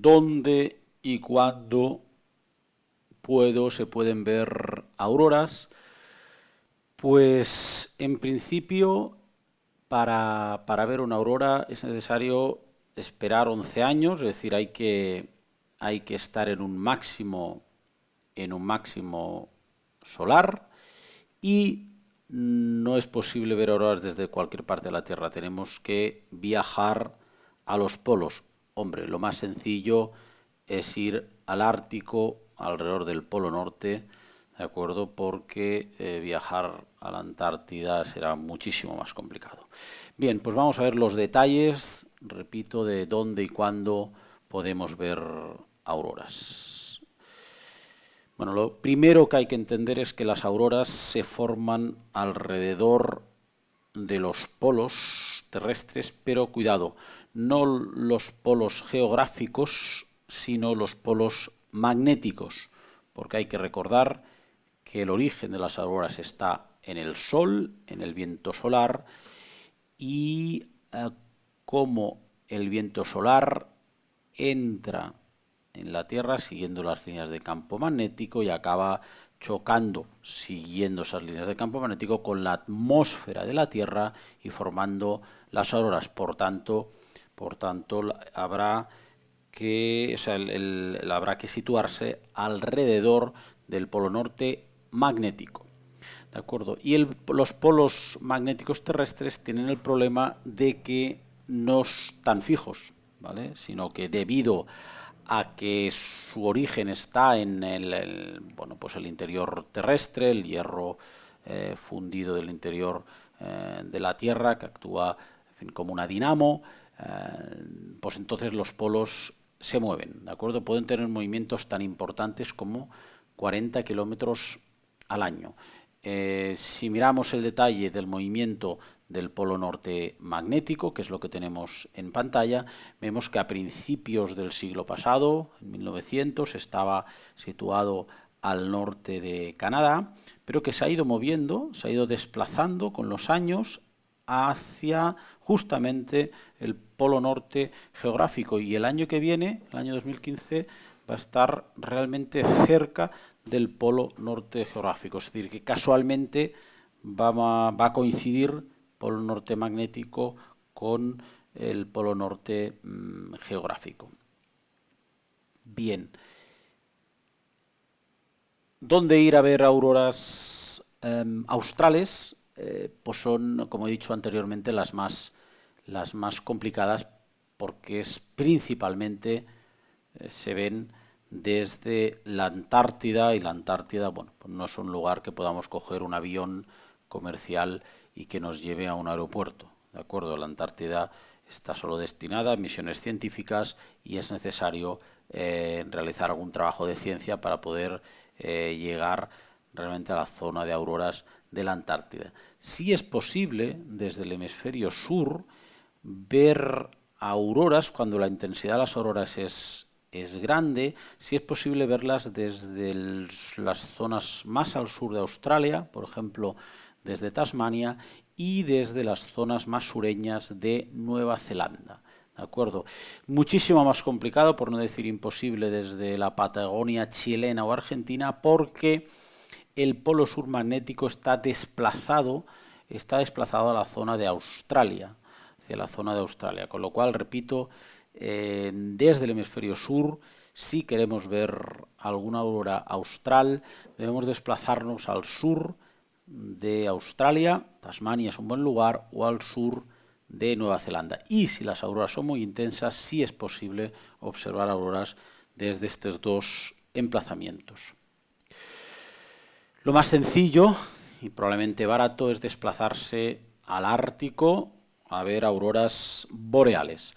dónde y cuándo puedo, se pueden ver auroras. Pues en principio para, para, ver una aurora es necesario esperar 11 años, es decir, hay que, hay que estar en un máximo en un máximo solar y no es posible ver auroras desde cualquier parte de la Tierra, tenemos que viajar a los polos. Hombre, lo más sencillo es ir al Ártico, alrededor del Polo Norte, ¿de acuerdo? Porque eh, viajar a la Antártida será muchísimo más complicado. Bien, pues vamos a ver los detalles, repito, de dónde y cuándo podemos ver auroras. Bueno, lo primero que hay que entender es que las auroras se forman alrededor de los polos terrestres, pero cuidado, no los polos geográficos, sino los polos magnéticos, porque hay que recordar que el origen de las auroras está en el Sol, en el viento solar, y eh, como el viento solar entra en la Tierra siguiendo las líneas de campo magnético y acaba chocando, siguiendo esas líneas de campo magnético, con la atmósfera de la Tierra y formando las auroras. Por tanto, por tanto habrá que habrá que situarse alrededor del polo norte magnético. ¿De acuerdo? Y los polos magnéticos terrestres tienen el problema de que no están fijos, ¿vale? sino que debido a que su origen está en el, bueno, pues el interior terrestre, el hierro eh, fundido del interior eh, de la Tierra, que actúa como una dinamo, eh, pues entonces los polos se mueven, ¿de acuerdo? Pueden tener movimientos tan importantes como 40 kilómetros al año. Eh, si miramos el detalle del movimiento del polo norte magnético, que es lo que tenemos en pantalla, vemos que a principios del siglo pasado, en 1900, estaba situado al norte de Canadá, pero que se ha ido moviendo, se ha ido desplazando con los años hacia justamente el polo norte geográfico y el año que viene, el año 2015, va a estar realmente cerca del polo norte geográfico, es decir, que casualmente va a, coincidir polo norte magnético con el polo norte mm, geográfico. Bien. ¿Dónde ir a ver auroras em, australes? Eh, pues son, como he dicho anteriormente, las más, las más complicadas porque es principalmente eh, se ven desde la Antártida y la Antártida, bueno, pues no es un lugar que podamos coger un avión comercial y que nos lleve a un aeropuerto, ¿de acuerdo? La Antártida está solo destinada a misiones científicas y es necesario eh, realizar algún trabajo de ciencia para poder llegar realmente a la zona de auroras de la Antártida. Sí es posible, desde el hemisferio sur, ver auroras cuando la intensidad de las auroras es, es grande, sí es posible verlas desde las zonas más al sur de Australia, por ejemplo, desde Tasmania, y desde las zonas más sureñas de Nueva Zelanda. ¿De acuerdo? Muchísimo más complicado, por no decir imposible, desde la Patagonia chilena o argentina, porque el polo sur magnético está desplazado, está desplazado a la zona de Australia, hacia la zona de Australia, con lo cual, repito, eh, desde el hemisferio sur, si queremos ver alguna aurora austral, debemos desplazarnos al sur de Australia, Tasmania es un buen lugar, o al sur de Nueva Zelanda. Y si las auroras son muy intensas, sí es posible observar auroras desde estos dos emplazamientos. Lo más sencillo y probablemente barato es desplazarse al Ártico a ver auroras boreales.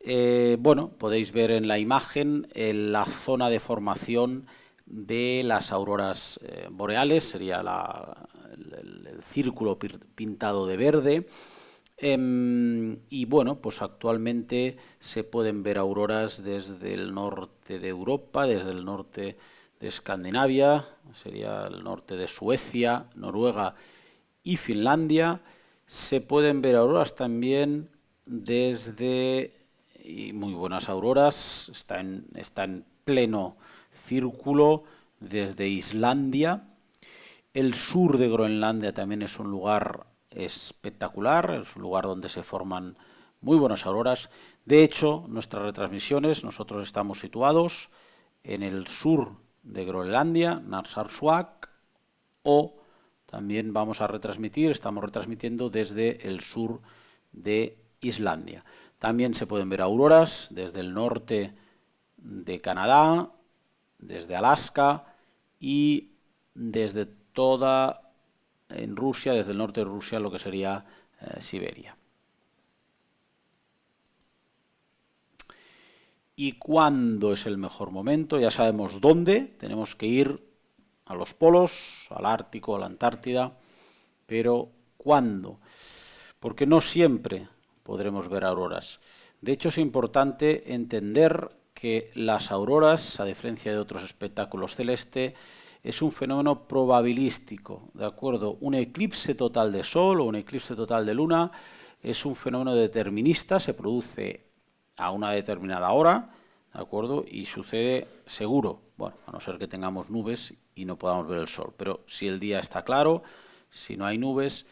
Eh, bueno, podéis ver en la imagen la zona de formación de las auroras eh, boreales, sería el, círculo pintado de verde. Em, y bueno, pues actualmente se pueden ver auroras desde el norte de Europa, desde el norte Escandinavia, sería el norte de Suecia, Noruega y Finlandia. Se pueden ver auroras también desde y muy buenas auroras, está en, está en pleno círculo desde Islandia. El sur de Groenlandia también es un lugar espectacular, es un lugar donde se forman muy buenas auroras. De hecho, nuestras retransmisiones, nosotros estamos situados en el sur de Groenlandia, Narsarsuaq, o también vamos a retransmitir, estamos retransmitiendo desde el sur de Islandia. También se pueden ver auroras desde el norte de Canadá, desde Alaska y desde toda en Rusia, desde el norte de Rusia, lo que sería eh, Siberia. ¿Y cuándo es el mejor momento? Ya sabemos dónde, tenemos que ir a los polos, al Ártico, a la Antártida, pero ¿cuándo? Porque no siempre podremos ver auroras. De hecho, es importante entender que las auroras, a diferencia de otros espectáculos celestes, es un fenómeno probabilístico, ¿de acuerdo? Un eclipse total de Sol o un eclipse total de Luna es un fenómeno determinista, se produce a una determinada hora, ¿de acuerdo? Y sucede seguro, bueno, a no ser que tengamos nubes y no podamos ver el Sol, pero si el día está claro, si no hay nubes,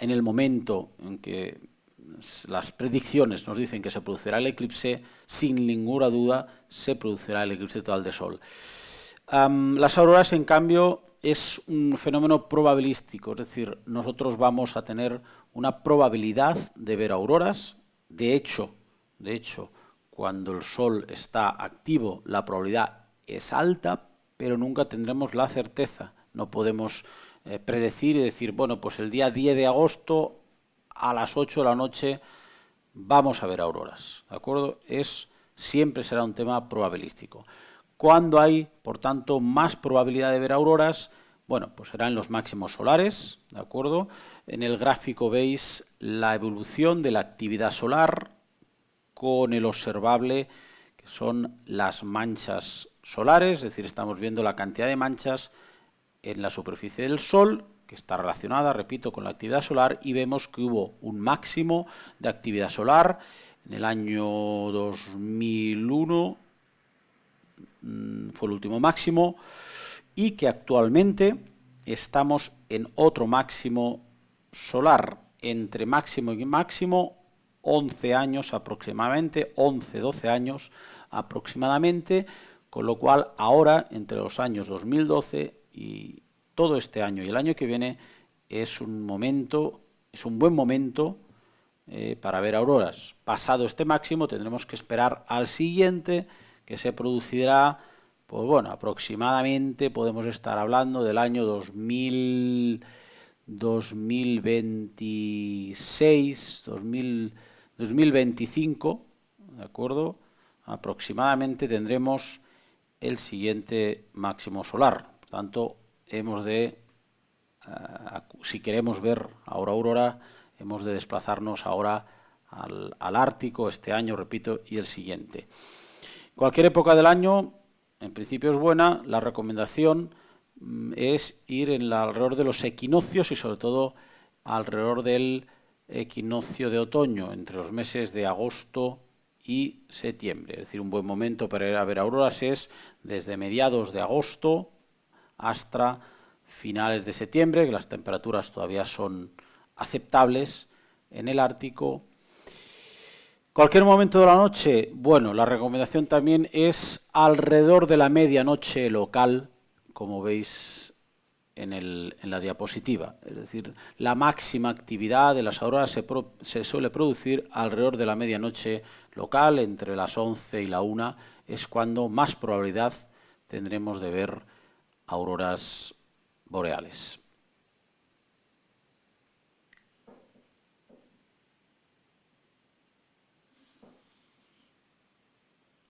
en el momento en que las predicciones nos dicen que se producirá el eclipse, sin ninguna duda se producirá el eclipse total de Sol las auroras, en cambio, es un fenómeno probabilístico, es decir, nosotros vamos a tener una probabilidad de ver auroras. De hecho, de hecho, cuando el Sol está activo, la probabilidad es alta, pero nunca tendremos la certeza. No podemos eh, predecir y decir, bueno, pues el día 10 de agosto a las 8 de la noche vamos a ver auroras. ¿De acuerdo? Es, siempre será un tema probabilístico. ¿Cuándo hay, por tanto, más probabilidad de ver auroras? Bueno, pues serán los máximos solares, ¿de acuerdo? En el gráfico veis la evolución de la actividad solar con el observable, que son las manchas solares, es decir, estamos viendo la cantidad de manchas en la superficie del Sol, que está relacionada, repito, con la actividad solar, y vemos que hubo un máximo de actividad solar en el año 2001 Mm, fue el último máximo, y que actualmente estamos en otro máximo solar, entre máximo y máximo 11 años aproximadamente, 11-12 años aproximadamente, con lo cual ahora, entre los años 2012 y todo este año y el año que viene, es un momento, es un buen momento eh, para ver auroras. Pasado este máximo tendremos que esperar al siguiente, que se producirá, pues bueno, aproximadamente podemos estar hablando del año 2000, 2026, 2025, ¿de acuerdo? Aproximadamente tendremos el siguiente máximo solar. Por tanto, hemos de, eh, si queremos ver ahora aurora, hemos de desplazarnos ahora al, Ártico este año, repito, y el siguiente. Cualquier época del año, en principio es buena, la recomendación mm, es ir en alrededor de los equinoccios y sobre todo alrededor del equinoccio de otoño, entre los meses de agosto y septiembre. Es decir, un buen momento para ir a ver auroras es desde mediados de agosto hasta finales de septiembre, que las temperaturas todavía son aceptables en el Ártico Cualquier momento de la noche, bueno, la recomendación también es alrededor de la medianoche local, como veis en, la diapositiva. Es decir, la máxima actividad de las auroras se, se, suele producir alrededor de la medianoche local, entre las 11 y la 1, es cuando más probabilidad tendremos de ver auroras boreales.